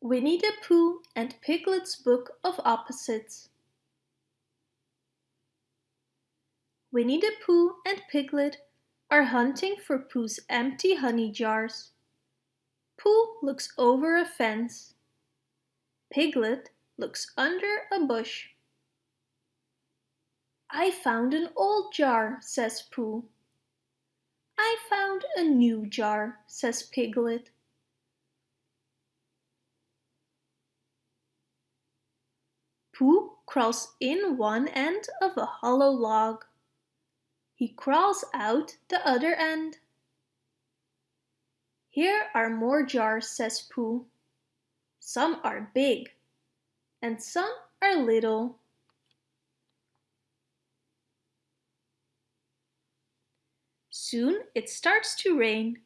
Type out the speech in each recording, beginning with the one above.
Winnie the Pooh and Piglet's Book of Opposites Winnie the Pooh and Piglet are hunting for Pooh's empty honey jars. Pooh looks over a fence. Piglet looks under a bush. I found an old jar, says Pooh. I found a new jar, says Piglet. Pooh crawls in one end of a hollow log. He crawls out the other end. Here are more jars, says Pooh. Some are big and some are little. Soon it starts to rain.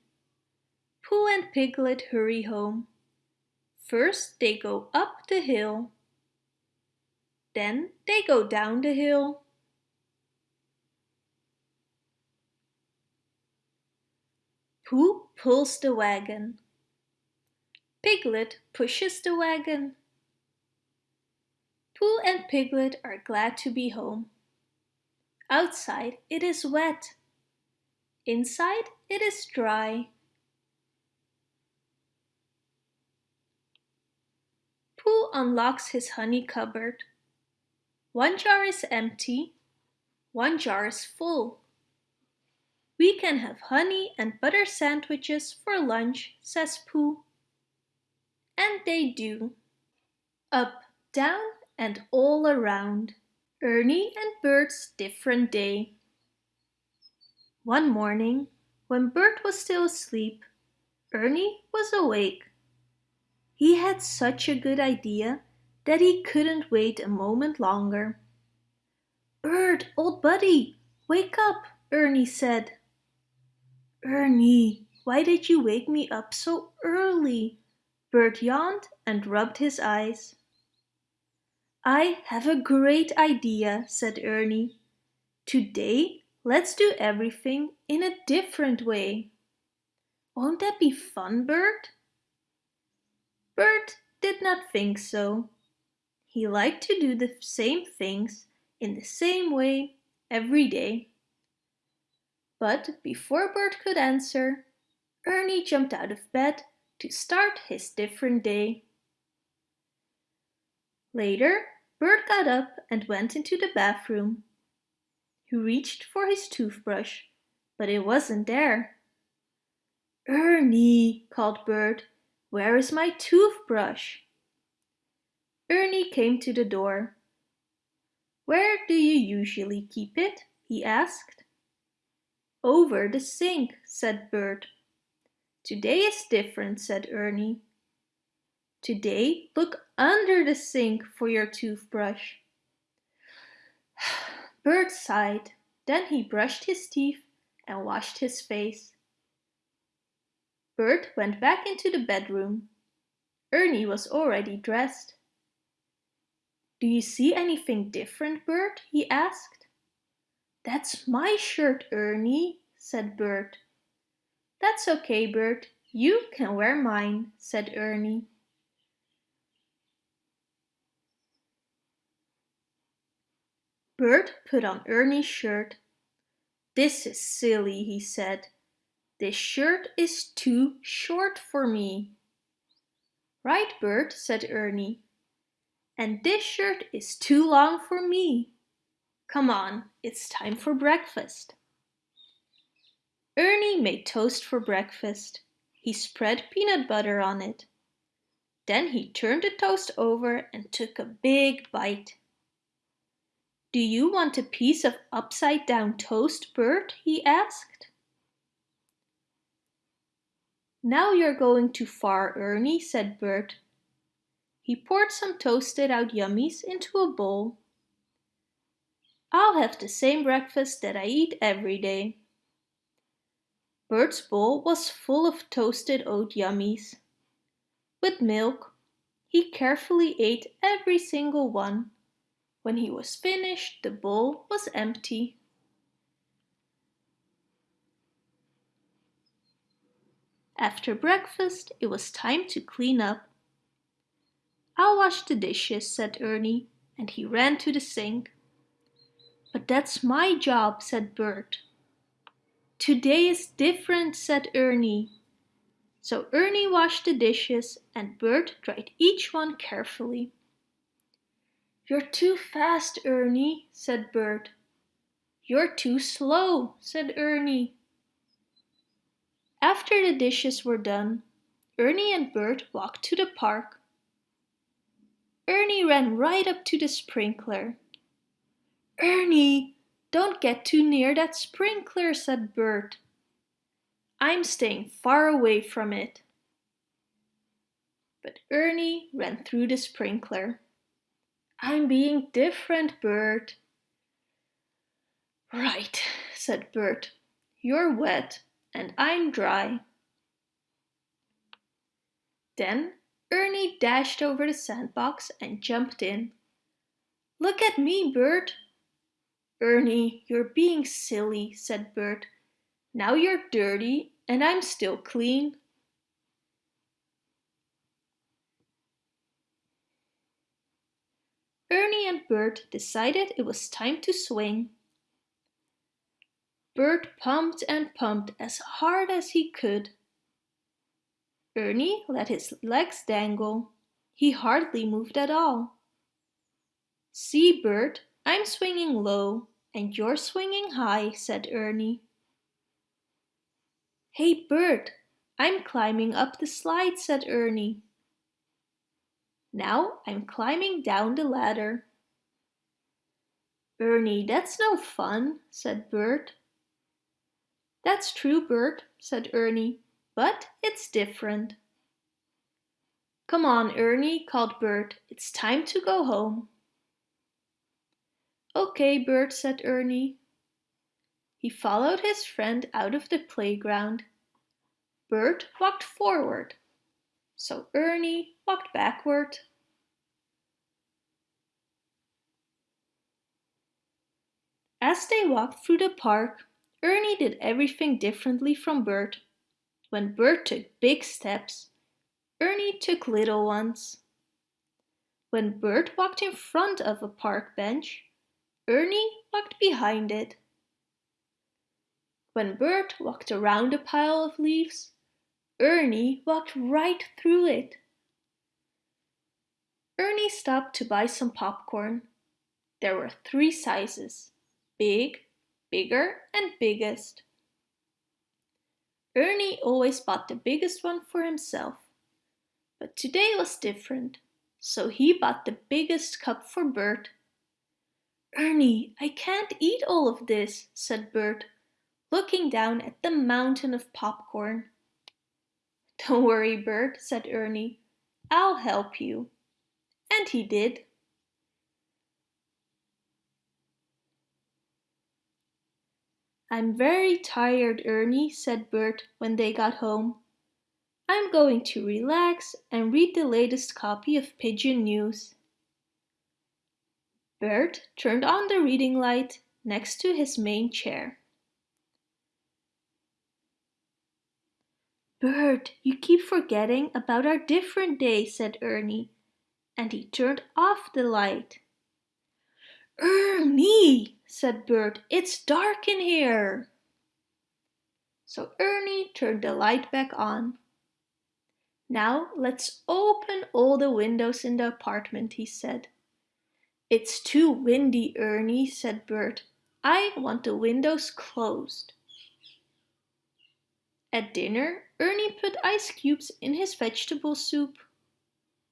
Pooh and Piglet hurry home. First they go up the hill. Then they go down the hill. Pooh pulls the wagon. Piglet pushes the wagon. Pooh and Piglet are glad to be home. Outside it is wet. Inside it is dry. Pooh unlocks his honey cupboard. One jar is empty, one jar is full. We can have honey and butter sandwiches for lunch, says Pooh. And they do. Up, down and all around. Ernie and Bert's different day. One morning, when Bert was still asleep, Ernie was awake. He had such a good idea that he couldn't wait a moment longer. Bert, old buddy, wake up, Ernie said. Ernie, why did you wake me up so early? Bert yawned and rubbed his eyes. I have a great idea, said Ernie. Today, let's do everything in a different way. Won't that be fun, Bert? Bert did not think so. He liked to do the same things in the same way every day. But before Bert could answer, Ernie jumped out of bed to start his different day. Later, Bert got up and went into the bathroom. He reached for his toothbrush, but it wasn't there. Ernie, called Bert, where is my toothbrush? Ernie came to the door. Where do you usually keep it? he asked. Over the sink, said Bert. Today is different, said Ernie. Today, look under the sink for your toothbrush. Bert sighed. Then he brushed his teeth and washed his face. Bert went back into the bedroom. Ernie was already dressed. Do you see anything different, Bert? he asked. That's my shirt, Ernie, said Bert. That's okay, Bert. You can wear mine, said Ernie. Bert put on Ernie's shirt. This is silly, he said. This shirt is too short for me. Right, Bert, said Ernie. And this shirt is too long for me. Come on, it's time for breakfast. Ernie made toast for breakfast. He spread peanut butter on it. Then he turned the toast over and took a big bite. Do you want a piece of upside down toast, Bert? he asked. Now you're going too far, Ernie, said Bert. He poured some toasted oat yummies into a bowl. I'll have the same breakfast that I eat every day. Bert's bowl was full of toasted oat yummies. With milk, he carefully ate every single one when he was finished, the bowl was empty. After breakfast, it was time to clean up. I'll wash the dishes, said Ernie, and he ran to the sink. But that's my job, said Bert. Today is different, said Ernie. So Ernie washed the dishes and Bert dried each one carefully. You're too fast, Ernie, said Bert. You're too slow, said Ernie. After the dishes were done, Ernie and Bert walked to the park. Ernie ran right up to the sprinkler. Ernie, don't get too near that sprinkler, said Bert. I'm staying far away from it. But Ernie ran through the sprinkler. I'm being different, Bert. Right, said Bert. You're wet and I'm dry. Then Ernie dashed over the sandbox and jumped in. Look at me, Bert. Ernie, you're being silly, said Bert. Now you're dirty and I'm still clean. Ernie and Bert decided it was time to swing. Bert pumped and pumped as hard as he could. Ernie let his legs dangle. He hardly moved at all. See, Bert, I'm swinging low and you're swinging high, said Ernie. Hey Bert, I'm climbing up the slide, said Ernie. Now I'm climbing down the ladder. Ernie, that's no fun, said Bert. That's true, Bert, said Ernie, but it's different. Come on, Ernie, called Bert. It's time to go home. Okay, Bert, said Ernie. He followed his friend out of the playground. Bert walked forward, so Ernie walked backward. As they walked through the park, Ernie did everything differently from Bert. When Bert took big steps, Ernie took little ones. When Bert walked in front of a park bench, Ernie walked behind it. When Bert walked around a pile of leaves, Ernie walked right through it. Ernie stopped to buy some popcorn. There were three sizes, big, bigger and biggest. Ernie always bought the biggest one for himself. But today was different, so he bought the biggest cup for Bert. Ernie, I can't eat all of this, said Bert, looking down at the mountain of popcorn. Don't worry, Bert, said Ernie. I'll help you. And he did. I'm very tired, Ernie, said Bert when they got home. I'm going to relax and read the latest copy of Pigeon News. Bert turned on the reading light next to his main chair. Bert, you keep forgetting about our different day, said Ernie, and he turned off the light. Ernie, said Bert, it's dark in here. So Ernie turned the light back on. Now let's open all the windows in the apartment, he said. It's too windy, Ernie, said Bert. I want the windows closed. At dinner, Ernie put ice cubes in his vegetable soup.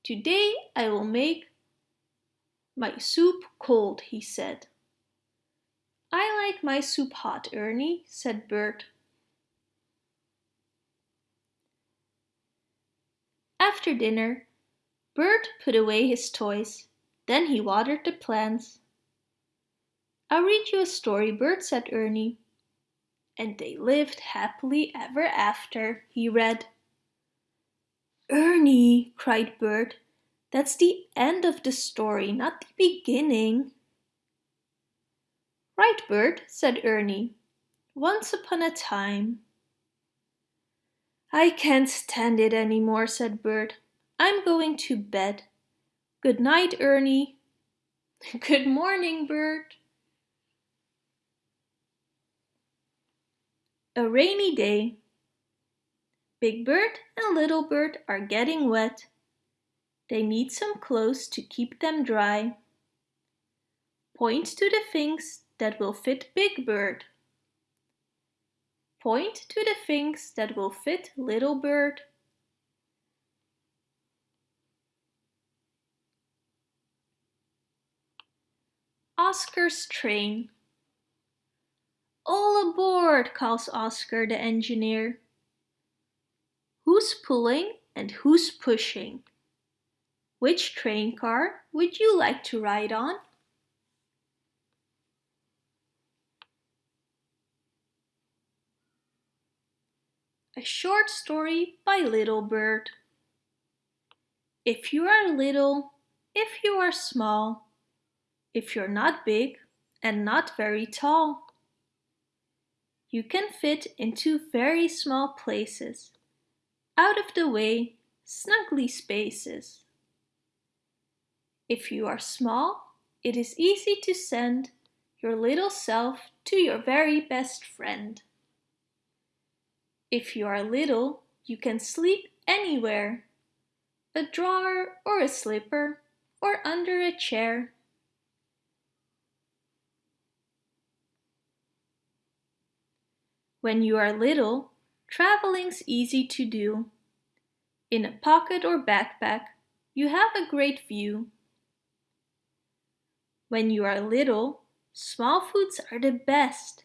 Today I will make my soup cold, he said. I like my soup hot, Ernie, said Bert. After dinner, Bert put away his toys. Then he watered the plants. I'll read you a story, Bert, said Ernie. And they lived happily ever after, he read. Ernie, cried Bert, that's the end of the story, not the beginning. Right, Bert, said Ernie. Once upon a time. I can't stand it any more, said Bert. I'm going to bed. Good night, Ernie. Good morning, Bert. A rainy day. Big Bird and Little Bird are getting wet. They need some clothes to keep them dry. Point to the things that will fit Big Bird. Point to the things that will fit Little Bird. Oscar's train. All aboard, calls Oscar the engineer. Who's pulling and who's pushing? Which train car would you like to ride on? A short story by Little Bird. If you are little, if you are small, if you're not big and not very tall, you can fit into very small places, out of the way, snugly spaces. If you are small, it is easy to send your little self to your very best friend. If you are little, you can sleep anywhere. A drawer or a slipper or under a chair. When you are little, traveling's easy to do. In a pocket or backpack, you have a great view. When you are little, small foods are the best.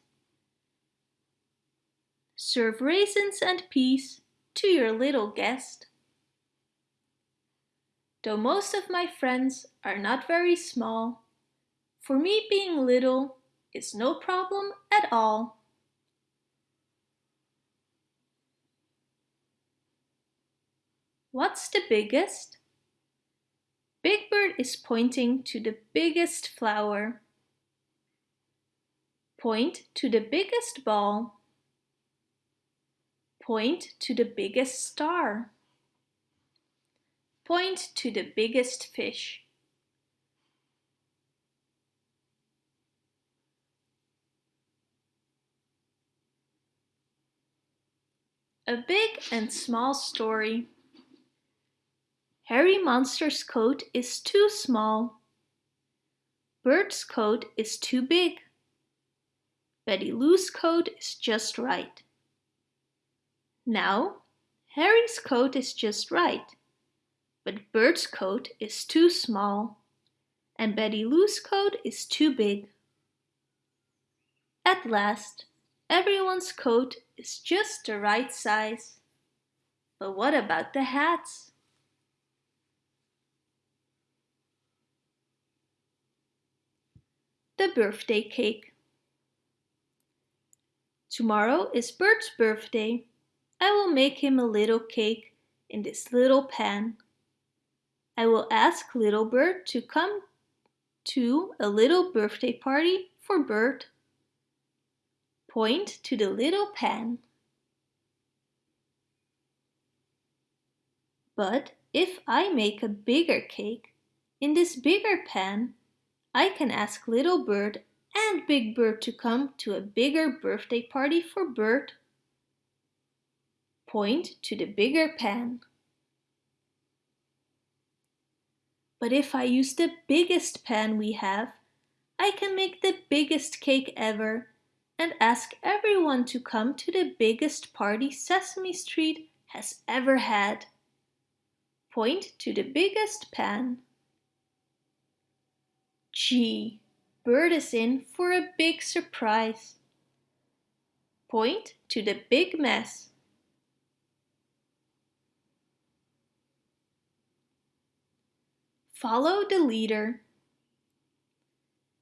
Serve raisins and peas to your little guest. Though most of my friends are not very small, for me being little is no problem at all. What's the biggest? Big Bird is pointing to the biggest flower. Point to the biggest ball. Point to the biggest star. Point to the biggest fish. A big and small story. Herry Monster's coat is too small. Bert's coat is too big. Betty Lou's coat is just right. Now, Herry's coat is just right, but Bert's coat is too small, and Betty Lou's coat is too big. At last, everyone's coat is just the right size. But what about the hats? The birthday cake. Tomorrow is Bert's birthday. I will make him a little cake in this little pan. I will ask little Bird to come to a little birthday party for Bert. Point to the little pan. But if I make a bigger cake, in this bigger pan, I can ask little Bird and Big Bird to come to a bigger birthday party for Bert point to the bigger pan. But if I use the biggest pan we have, I can make the biggest cake ever and ask everyone to come to the biggest party Sesame Street has ever had. Point to the biggest pan. Gee, Bert is in for a big surprise. Point to the big mess. Follow the leader.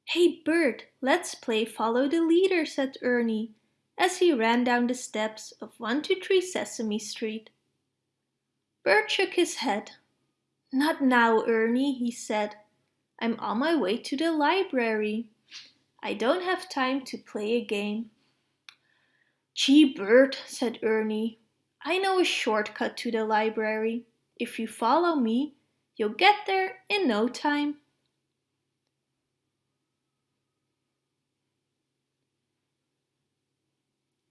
Hey Bert, let's play follow the leader, said Ernie as he ran down the steps of 123 Sesame Street. Bert shook his head. Not now, Ernie, he said. I'm on my way to the library. I don't have time to play a game. Gee, Bert, said Ernie. I know a shortcut to the library. If you follow me, You'll get there in no time.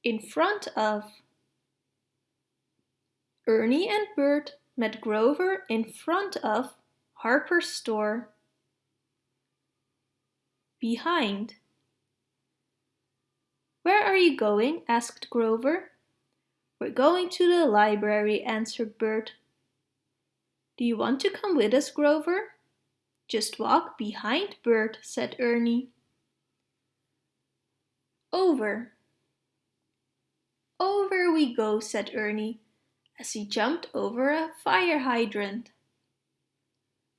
In front of Ernie and Bert met Grover in front of Hooper's store. Behind. Where are you going? asked Grover. We're going to the library, answered Bert. Do you want to come with us, Grover? Just walk behind Bert, said Ernie. Over. Over we go, said Ernie, as he jumped over a fire hydrant.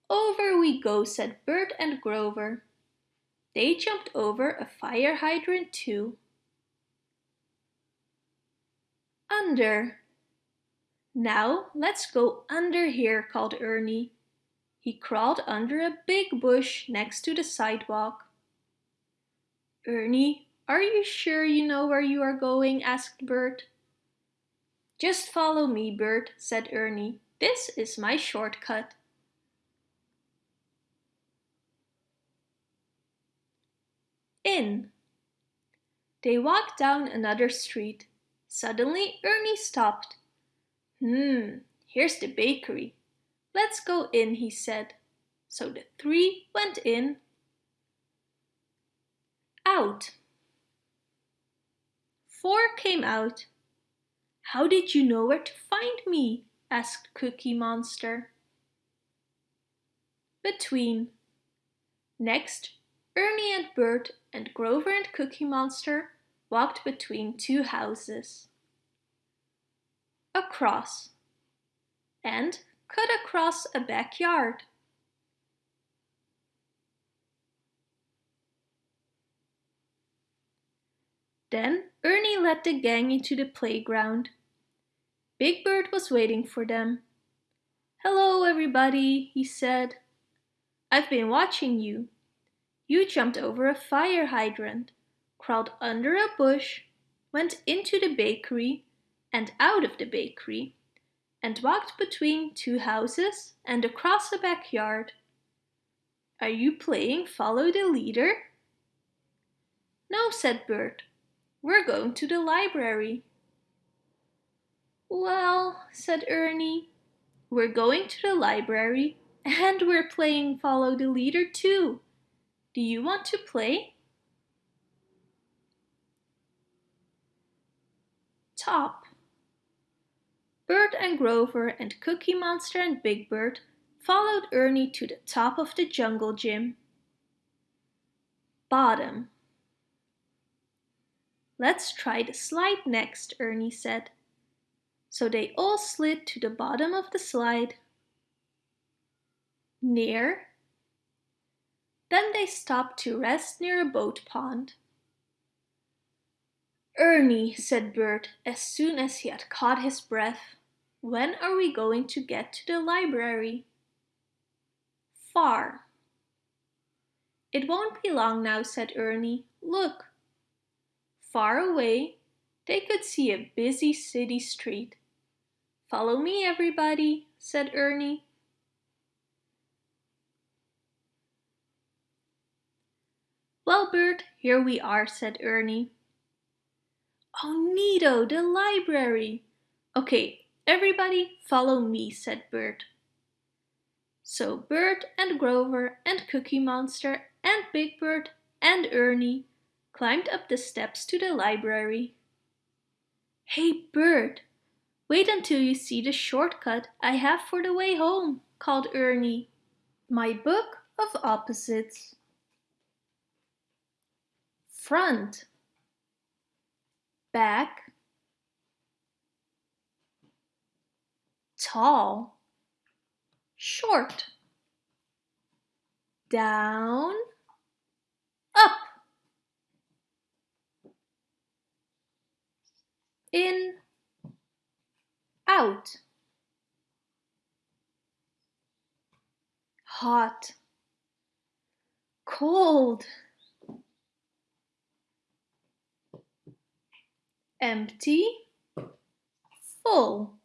Over we go, said Bert and Grover. They jumped over a fire hydrant too. Under. Now let's go under here, called Ernie. He crawled under a big bush next to the sidewalk. Ernie, are you sure you know where you are going? asked Bert. Just follow me, Bert, said Ernie. This is my shortcut. In. They walked down another street. Suddenly Ernie stopped. Hmm, here's the bakery. Let's go in, he said. So the three went in. Out. Four came out. How did you know where to find me? asked Cookie Monster. Between. Next, Ernie and Bert and Grover and Cookie Monster walked between two houses. Across. And cut across a backyard. Then Ernie led the gang into the playground. Big Bird was waiting for them. Hello, everybody, he said. I've been watching you. You jumped over a fire hydrant, crawled under a bush, went into the bakery and out of the bakery, and walked between two houses and across a backyard. Are you playing follow the leader? No, said Bert. We're going to the library. Well, said Ernie, we're going to the library and we're playing follow the leader too. Do you want to play? Top. Bert and Grover and Cookie Monster and Big Bird followed Ernie to the top of the jungle gym. Bottom. Let's try the slide next, Ernie said. So they all slid to the bottom of the slide. Near. Then they stopped to rest near a boat pond. Ernie, said Bert as soon as he had caught his breath, when are we going to get to the library? Far. It won't be long now, said Ernie. Look, Far away, they could see a busy city street. Follow me, everybody, said Ernie. Well, Bert, here we are, said Ernie. Oh, neato, the library. Okay, everybody follow me, said Bert. So Bert and Grover and Cookie Monster and Big Bird and Ernie climbed up the steps to the library. Hey, Bert, wait until you see the shortcut I have for the way home, called Ernie. My book of opposites. Front, back, tall, short, down, up. in, out. Hot, cold, empty, full.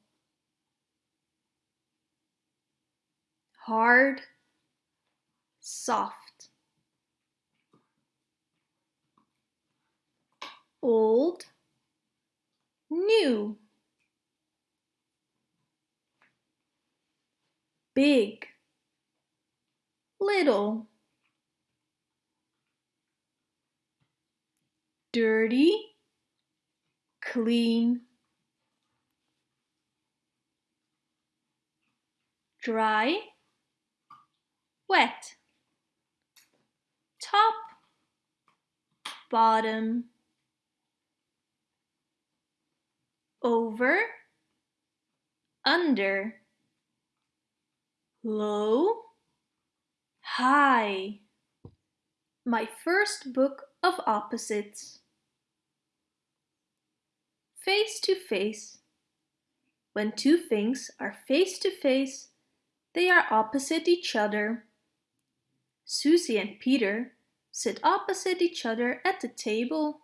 Hard, soft. Old, new. Big, little. Dirty, clean. Dry, wet. Top, bottom. Over, under. Low, high. My first book of opposites. Face to face. When two things are face to face, they are opposite each other. Susie and Peter sit opposite each other at the table.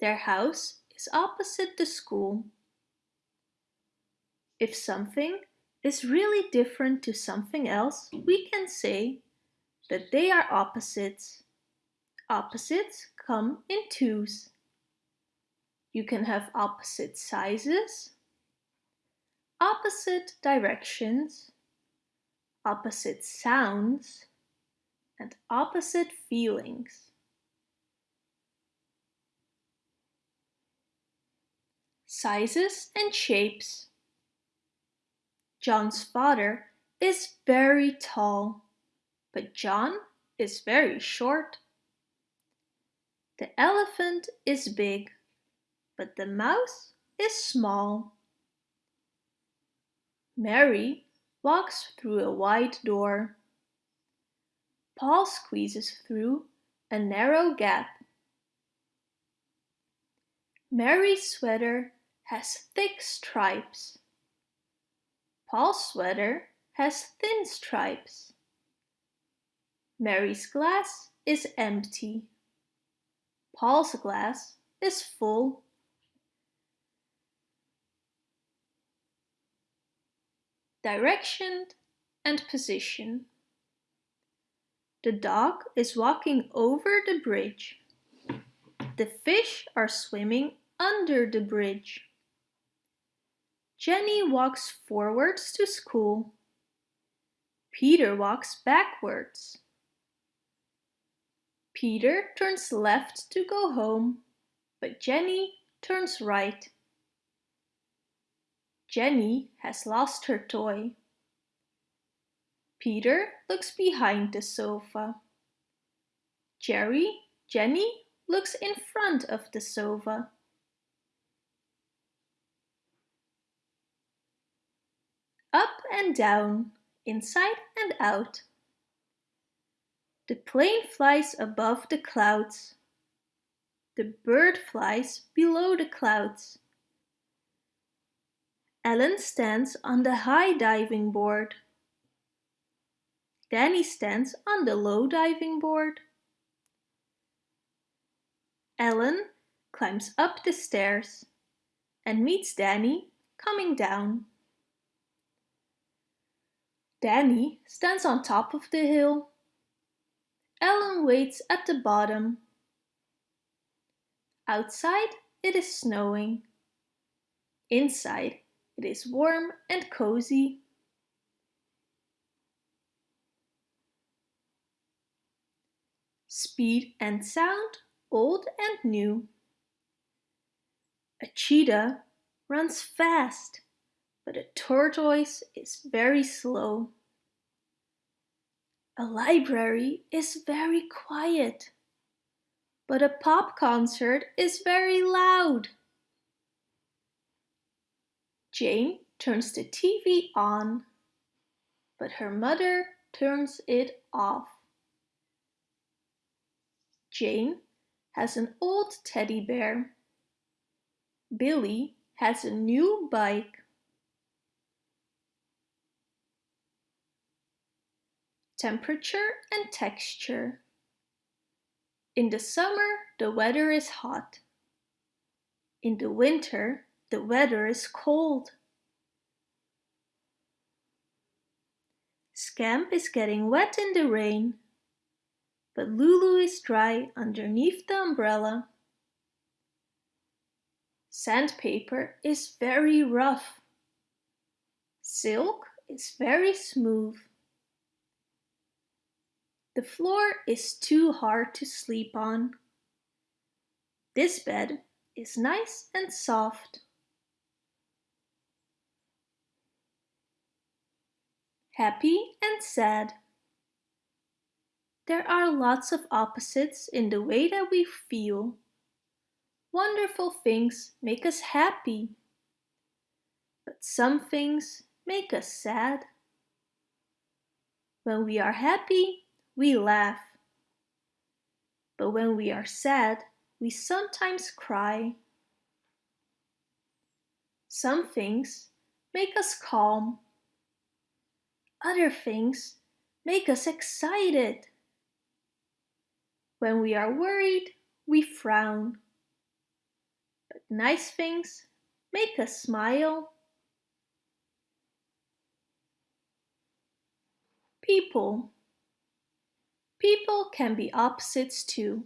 Their house is opposite the school. If something is really different to something else, we can say that they are opposites. Opposites come in twos. You can have opposite sizes, opposite directions, opposite sounds, and opposite feelings. Sizes and shapes. John's father is very tall, but John is very short. The elephant is big, but the mouse is small. Mary walks through a wide door. Paul squeezes through a narrow gap. Mary's sweater has thick stripes. Paul's sweater has thin stripes. Mary's glass is empty. Paul's glass is full. Direction and position. The dog is walking over the bridge. The fish are swimming under the bridge. Jenny walks forwards to school. Peter walks backwards. Peter turns left to go home, but Jenny turns right. Jenny has lost her toy. Peter looks behind the sofa. Jerry, Jenny looks in front of the sofa. up and down, inside and out. The plane flies above the clouds. The bird flies below the clouds. Ellen stands on the high diving board. Danny stands on the low diving board. Ellen climbs up the stairs and meets Danny coming down. Danny stands on top of the hill. Ellen waits at the bottom. Outside it is snowing. Inside it is warm and cozy. Speed and sound, old and new. A cheetah runs fast but a tortoise is very slow. A library is very quiet, but a pop concert is very loud. Jane turns the TV on, but her mother turns it off. Jane has an old teddy bear. Billy has a new bike. temperature and texture. In the summer, the weather is hot. In the winter, the weather is cold. Scamp is getting wet in the rain, but Lulu is dry underneath the umbrella. Sandpaper is very rough. Silk is very smooth. The floor is too hard to sleep on. This bed is nice and soft. Happy and sad. There are lots of opposites in the way that we feel. Wonderful things make us happy. But some things make us sad. When we are happy, we laugh. But when we are sad, we sometimes cry. Some things make us calm. Other things make us excited. When we are worried, we frown. But nice things make us smile. People. People can be opposites too.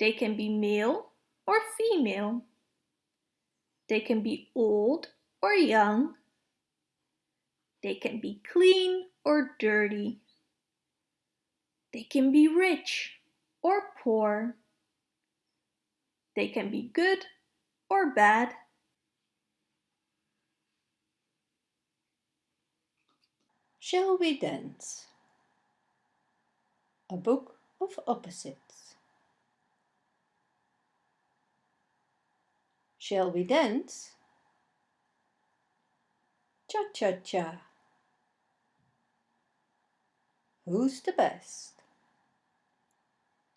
They can be male or female. They can be old or young. They can be clean or dirty. They can be rich or poor. They can be good or bad. Shall we dance? A book of opposites. Shall we dance? Cha-cha-cha. Who's the best?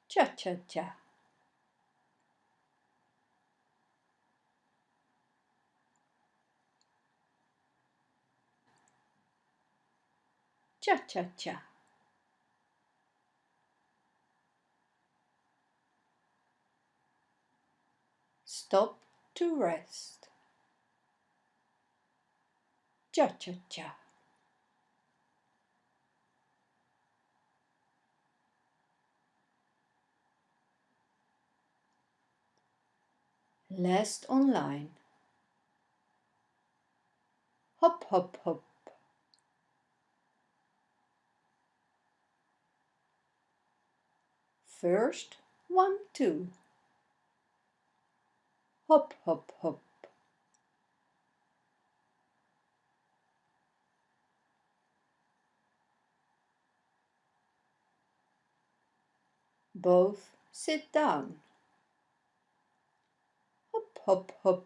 Cha-cha-cha. Cha-cha-cha. Stop to rest. Cha-cha-cha. Last online. Hop, hop, hop. First, one, two. Hop, hop, hop. Both sit down. Hop, hop.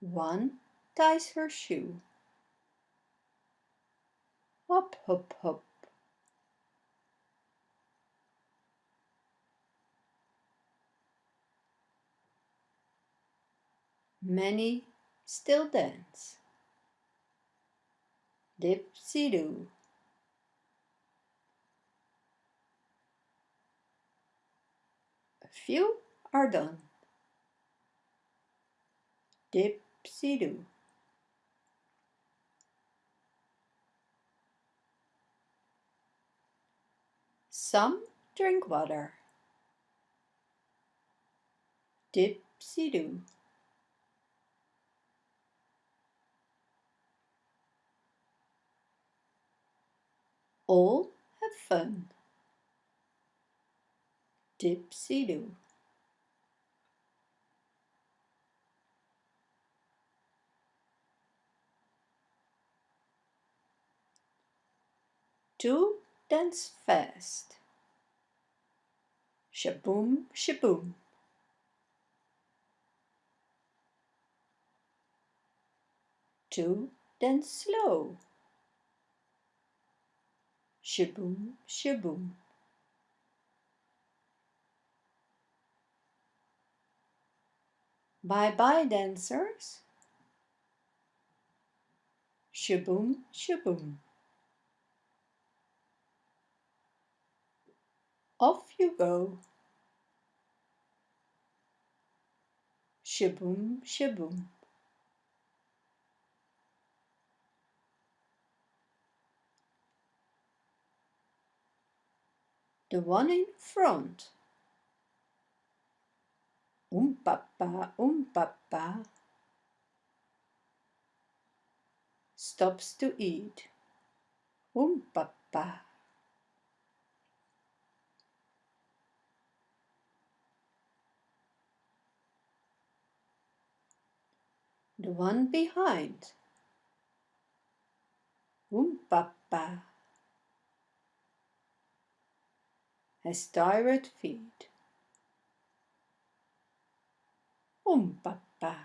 One ties her shoe. Hop, hop, hop. Many still dance. Dip-sy-doo. Few are done. Dip-sy-doo. Some drink water. Dip-sy-doo. All have fun. Dip-sy-doo. Two dance fast. Shaboom, shaboom. Two dance slow. Shaboom, shaboom. Bye-bye dancers. Shaboom, shaboom. Off you go. shaboom, shaboom. The one in front. Um papa, um papa. Stops to eat. Um papa. The one behind. Um papa. Has tired feet. Um papa.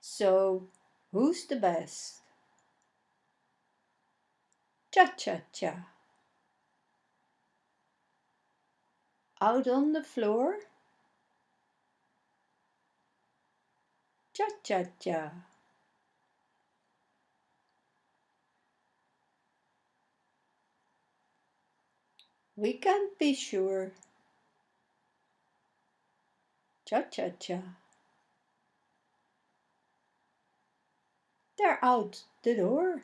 So, who's the best? Cha-cha-cha. Out on the floor? Cha-cha-cha. We can't be sure. Cha-cha-cha. They're out the door.